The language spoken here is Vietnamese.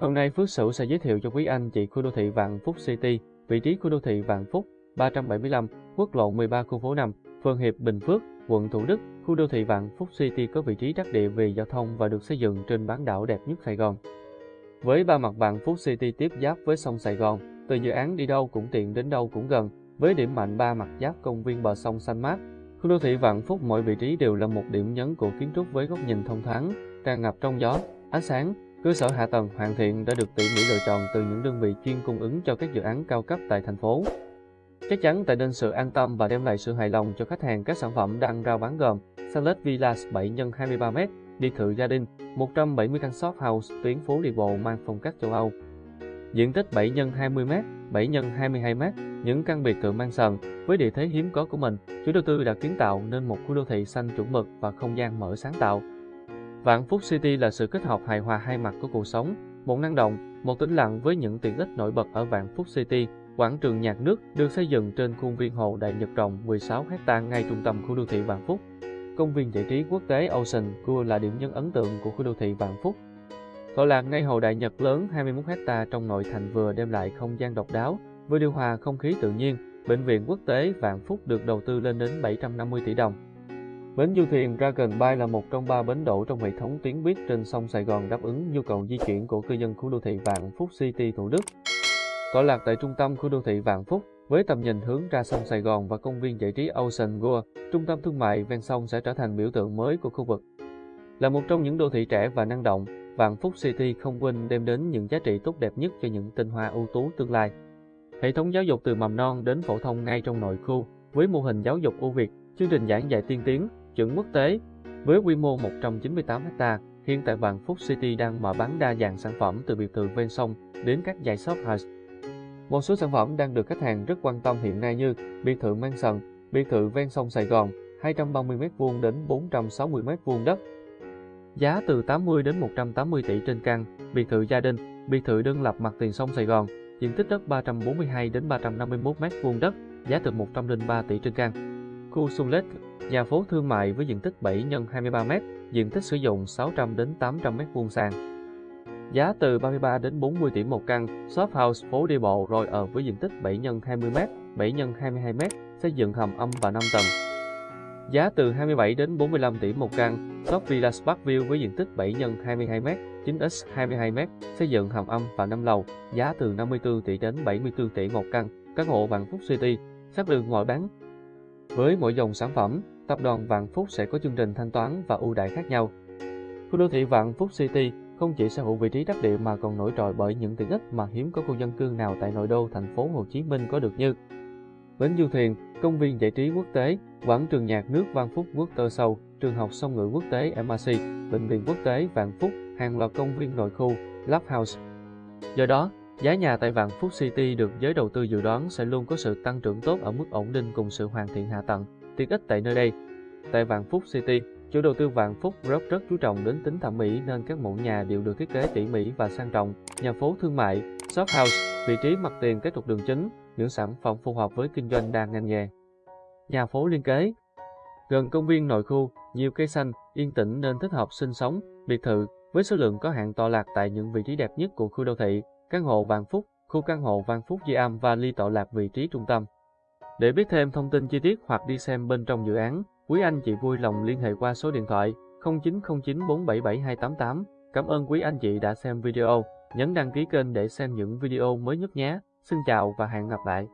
Hôm nay Phước Sửu sẽ giới thiệu cho quý anh chị khu đô thị Vạn Phúc City, vị trí khu đô thị Vạn Phúc 375, quốc lộ 13 khu phố 5, phường Hiệp Bình Phước, quận Thủ Đức. Khu đô thị Vạn Phúc City có vị trí đắc địa về giao thông và được xây dựng trên bán đảo đẹp nhất Sài Gòn. Với ba mặt Vạn Phúc City tiếp giáp với sông Sài Gòn, từ dự án đi đâu cũng tiện đến đâu cũng gần, với điểm mạnh ba mặt giáp công viên bờ sông xanh mát. Khu đô thị Vạn Phúc mỗi vị trí đều là một điểm nhấn của kiến trúc với góc nhìn thông thoáng, tràn ngập trong gió, ánh sáng, Cơ sở hạ tầng hoàn thiện đã được tỉ mỉ lựa chọn từ những đơn vị chuyên cung ứng cho các dự án cao cấp tại thành phố. Chắc chắn tại nên sự an tâm và đem lại sự hài lòng cho khách hàng các sản phẩm đang rao bán gồm Salet Villas 7 x 23m, biệt thự gia đình, 170 căn shop house tuyến phố đi bộ mang phong cách châu Âu. Diện tích 7 x 20m, 7 x 22m, những căn biệt thự mang sần với địa thế hiếm có của mình, chủ đầu tư đã kiến tạo nên một khu đô thị xanh chuẩn mực và không gian mở sáng tạo. Vạn Phúc City là sự kết hợp hài hòa hai mặt của cuộc sống, một năng động, một tĩnh lặng với những tiện ích nổi bật ở Vạn Phúc City. Quảng trường nhạc nước được xây dựng trên khuôn viên hồ Đại Nhật rộng 16 hecta ngay trung tâm khu đô thị Vạn Phúc. Công viên giải trí quốc tế Ocean World là điểm nhấn ấn tượng của khu đô thị Vạn Phúc. Tọa lạc ngay hồ Đại Nhật lớn 21 hecta trong nội thành vừa đem lại không gian độc đáo, vừa điều hòa không khí tự nhiên. Bệnh viện quốc tế Vạn Phúc được đầu tư lên đến 750 tỷ đồng. Bến du thuyền Dragon Bay là một trong ba bến đổ trong hệ thống tuyến buýt trên sông Sài Gòn đáp ứng nhu cầu di chuyển của cư dân khu đô thị Vạn Phúc City Thủ Đức. Tọa lạc tại trung tâm khu đô thị Vạn Phúc, với tầm nhìn hướng ra sông Sài Gòn và công viên giải trí Ocean World, trung tâm thương mại ven sông sẽ trở thành biểu tượng mới của khu vực. Là một trong những đô thị trẻ và năng động, Vạn Phúc City không quên đem đến những giá trị tốt đẹp nhất cho những tinh hoa ưu tú tương lai. Hệ thống giáo dục từ mầm non đến phổ thông ngay trong nội khu, với mô hình giáo dục ưu việt, chương trình giảng dạy tiên tiến, chuẩn quốc tế. Với quy mô 198 ha, hiện tại Vạn Phúc City đang mở bán đa dạng sản phẩm từ biệt thự ven sông đến các dãy shop house. Một số sản phẩm đang được khách hàng rất quan tâm hiện nay như biệt thự mang sần, biệt thự ven sông Sài Gòn, 230m2 đến 460m2 đất. Giá từ 80 đến 180 tỷ trên căn, biệt thự gia đình, biệt thự đơn lập mặt tiền sông Sài Gòn, diện tích đất 342 đến 351m2 đất, giá từ 103 tỷ trên căn. Khu Sunlet Nhà phố thương mại với diện tích 7 x 23m, diện tích sử dụng 600 đến 800 m2 sàn. Giá từ 33 đến 40 tỷ một căn, shop house phố đi bộ rồi ở với diện tích 7 x 20m, 7 x 22m, xây dựng hầm âm và 5 tầng. Giá từ 27 đến 45 tỷ một căn, shop Villa Spark View với diện tích 7 x 22m, 9x 22m, xây dựng hầm âm và 5 lầu, giá từ 54 tỷ đến 74 tỷ một căn, căn hộ Vạn Phúc City, sát đường ngoại bán. Với mỗi dòng sản phẩm, tập đoàn Vạn Phúc sẽ có chương trình thanh toán và ưu đãi khác nhau. Khu đô thị Vạn Phúc City không chỉ sở hữu vị trí đắc địa mà còn nổi trội bởi những tiện ích mà hiếm có khu dân cư nào tại nội đô thành phố Hồ Chí Minh có được như bến du thuyền, công viên giải trí quốc tế, quảng trường nhạc nước Vạn Phúc Quốc Tơ Sâu, trường học song ngữ quốc tế MRC, bệnh viện quốc tế Vạn Phúc, hàng loạt công viên nội khu, Love House. Do đó, giá nhà tại Vạn Phúc City được giới đầu tư dự đoán sẽ luôn có sự tăng trưởng tốt ở mức ổn định cùng sự hoàn thiện hạ tầng tiện ích tại nơi đây. Tại Vạn Phúc City, chủ đầu tư Vạn Phúc rất rất chú trọng đến tính thẩm mỹ nên các mẫu nhà đều được thiết kế tỉ mỉ và sang trọng. Nhà phố thương mại, shop house, vị trí mặt tiền các trục đường chính, những sản phẩm phù hợp với kinh doanh đa ngành nghề. Nhà phố liên kế Gần công viên nội khu, nhiều cây xanh, yên tĩnh nên thích hợp sinh sống, biệt thự, với số lượng có hạn tọa lạc tại những vị trí đẹp nhất của khu đô thị, căn hộ Vạn Phúc, khu căn hộ Vạn Phúc Di Am và Ly tọa lạc vị trí trung tâm. Để biết thêm thông tin chi tiết hoặc đi xem bên trong dự án, quý anh chị vui lòng liên hệ qua số điện thoại 0909477288. Cảm ơn quý anh chị đã xem video, nhấn đăng ký kênh để xem những video mới nhất nhé. Xin chào và hẹn gặp lại.